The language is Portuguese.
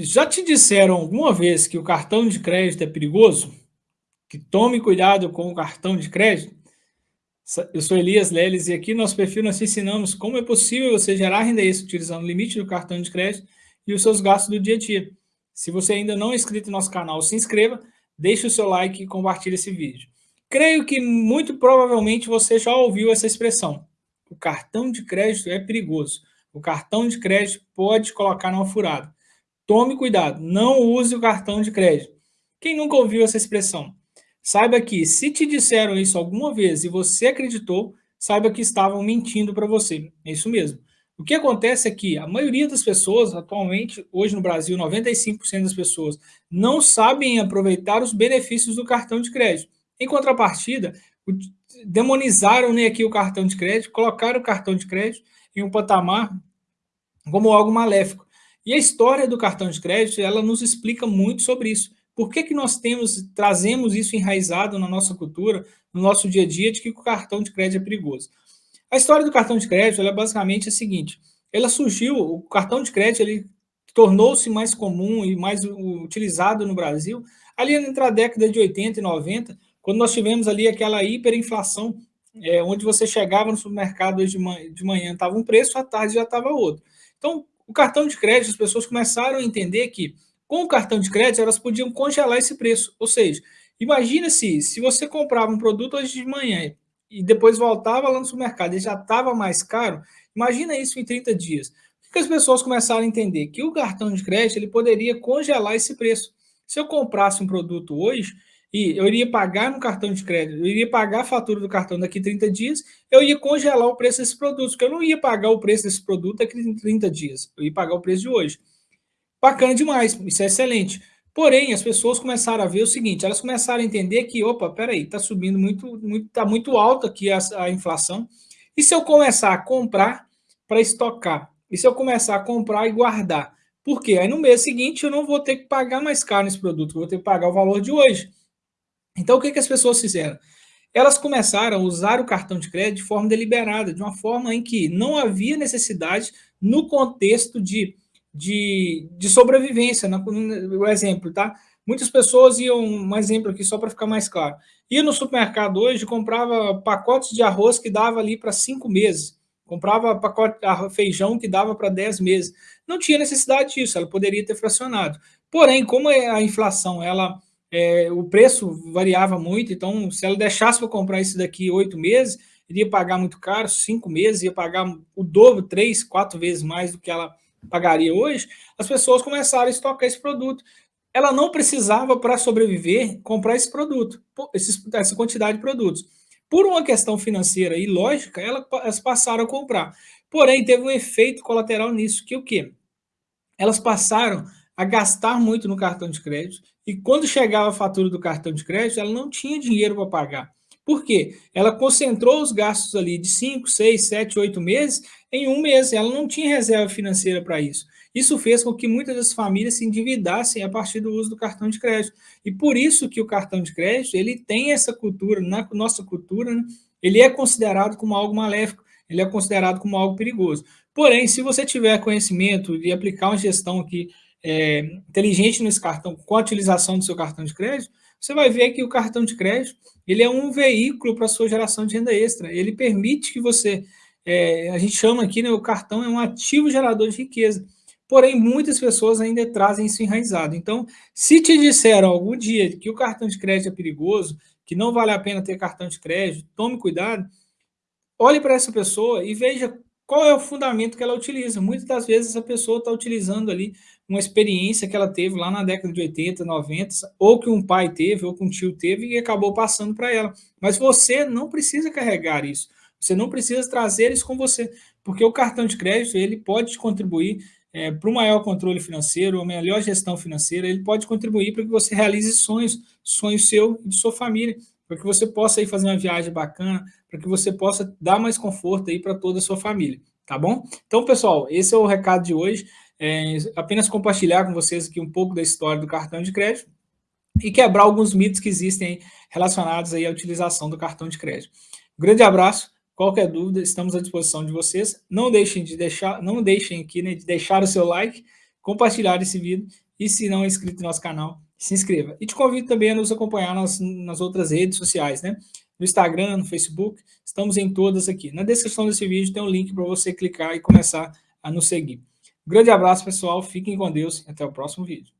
Já te disseram alguma vez que o cartão de crédito é perigoso? Que tome cuidado com o cartão de crédito? Eu sou Elias Leles e aqui no nosso perfil nós te ensinamos como é possível você gerar renda extra utilizando o limite do cartão de crédito e os seus gastos do dia a dia. Se você ainda não é inscrito no nosso canal, se inscreva, deixe o seu like e compartilhe esse vídeo. Creio que muito provavelmente você já ouviu essa expressão. O cartão de crédito é perigoso. O cartão de crédito pode colocar numa furada. Tome cuidado, não use o cartão de crédito. Quem nunca ouviu essa expressão? Saiba que, se te disseram isso alguma vez e você acreditou, saiba que estavam mentindo para você. É isso mesmo. O que acontece é que a maioria das pessoas, atualmente, hoje no Brasil, 95% das pessoas, não sabem aproveitar os benefícios do cartão de crédito. Em contrapartida, demonizaram né, aqui o cartão de crédito, colocaram o cartão de crédito em um patamar como algo maléfico. E a história do cartão de crédito, ela nos explica muito sobre isso. Por que, que nós temos, trazemos isso enraizado na nossa cultura, no nosso dia a dia, de que o cartão de crédito é perigoso? A história do cartão de crédito é basicamente a seguinte, ela surgiu, o cartão de crédito ele tornou-se mais comum e mais utilizado no Brasil ali entre a década de 80 e 90, quando nós tivemos ali aquela hiperinflação, é, onde você chegava no supermercado de manhã estava um preço, à tarde já estava outro. Então, o cartão de crédito, as pessoas começaram a entender que com o cartão de crédito elas podiam congelar esse preço. Ou seja, imagina se, se você comprava um produto hoje de manhã e depois voltava lá no supermercado e já estava mais caro, imagina isso em 30 dias. O que as pessoas começaram a entender? Que o cartão de crédito ele poderia congelar esse preço. Se eu comprasse um produto hoje, e eu iria pagar no cartão de crédito, eu iria pagar a fatura do cartão daqui 30 dias, eu ia congelar o preço desses produtos, porque eu não ia pagar o preço desse produto daqui 30 dias, eu ia pagar o preço de hoje. Bacana demais, isso é excelente. Porém, as pessoas começaram a ver o seguinte, elas começaram a entender que, opa, peraí, está subindo muito, muito, está muito alto aqui a, a inflação, e se eu começar a comprar para estocar? E se eu começar a comprar e guardar? Por quê? Aí no mês seguinte eu não vou ter que pagar mais caro nesse produto, eu vou ter que pagar o valor de hoje. Então, o que, que as pessoas fizeram? Elas começaram a usar o cartão de crédito de forma deliberada, de uma forma em que não havia necessidade no contexto de, de, de sobrevivência. O exemplo, tá? Muitas pessoas iam, um exemplo aqui só para ficar mais claro, ia no supermercado hoje comprava pacotes de arroz que dava ali para cinco meses, comprava pacote de feijão que dava para dez meses. Não tinha necessidade disso, ela poderia ter fracionado. Porém, como é a inflação ela é, o preço variava muito, então se ela deixasse para comprar isso daqui oito meses, iria pagar muito caro, cinco meses, ia pagar o dobro, três, quatro vezes mais do que ela pagaria hoje, as pessoas começaram a estocar esse produto. Ela não precisava, para sobreviver, comprar esse produto, essa quantidade de produtos. Por uma questão financeira e lógica, elas passaram a comprar. Porém, teve um efeito colateral nisso, que o quê? Elas passaram a gastar muito no cartão de crédito e quando chegava a fatura do cartão de crédito, ela não tinha dinheiro para pagar. Por quê? Ela concentrou os gastos ali de 5, 6, 7, 8 meses em um mês. Ela não tinha reserva financeira para isso. Isso fez com que muitas das famílias se endividassem a partir do uso do cartão de crédito. E por isso que o cartão de crédito ele tem essa cultura, na nossa cultura, né? ele é considerado como algo maléfico, ele é considerado como algo perigoso. Porém, se você tiver conhecimento de aplicar uma gestão aqui é, inteligente nesse cartão, com a utilização do seu cartão de crédito, você vai ver que o cartão de crédito ele é um veículo para a sua geração de renda extra. Ele permite que você, é, a gente chama aqui, né, o cartão é um ativo gerador de riqueza. Porém, muitas pessoas ainda trazem isso enraizado. Então, se te disseram algum dia que o cartão de crédito é perigoso, que não vale a pena ter cartão de crédito, tome cuidado, olhe para essa pessoa e veja qual é o fundamento que ela utiliza. Muitas das vezes a pessoa está utilizando ali uma experiência que ela teve lá na década de 80, 90, ou que um pai teve, ou que um tio teve, e acabou passando para ela. Mas você não precisa carregar isso. Você não precisa trazer isso com você, porque o cartão de crédito ele pode contribuir é, para o maior controle financeiro, a melhor gestão financeira, ele pode contribuir para que você realize sonhos, sonhos seu e de sua família, para que você possa ir fazer uma viagem bacana, para que você possa dar mais conforto aí para toda a sua família, tá bom? Então, pessoal, esse é o recado de hoje. É, apenas compartilhar com vocês aqui um pouco da história do cartão de crédito e quebrar alguns mitos que existem relacionados aí à utilização do cartão de crédito. Grande abraço, qualquer dúvida, estamos à disposição de vocês. Não deixem de deixar, não deixem aqui né, de deixar o seu like, compartilhar esse vídeo E se não é inscrito no nosso canal, se inscreva. E te convido também a nos acompanhar nas, nas outras redes sociais, né? No Instagram, no Facebook, estamos em todas aqui. Na descrição desse vídeo tem um link para você clicar e começar a nos seguir. Grande abraço, pessoal. Fiquem com Deus e até o próximo vídeo.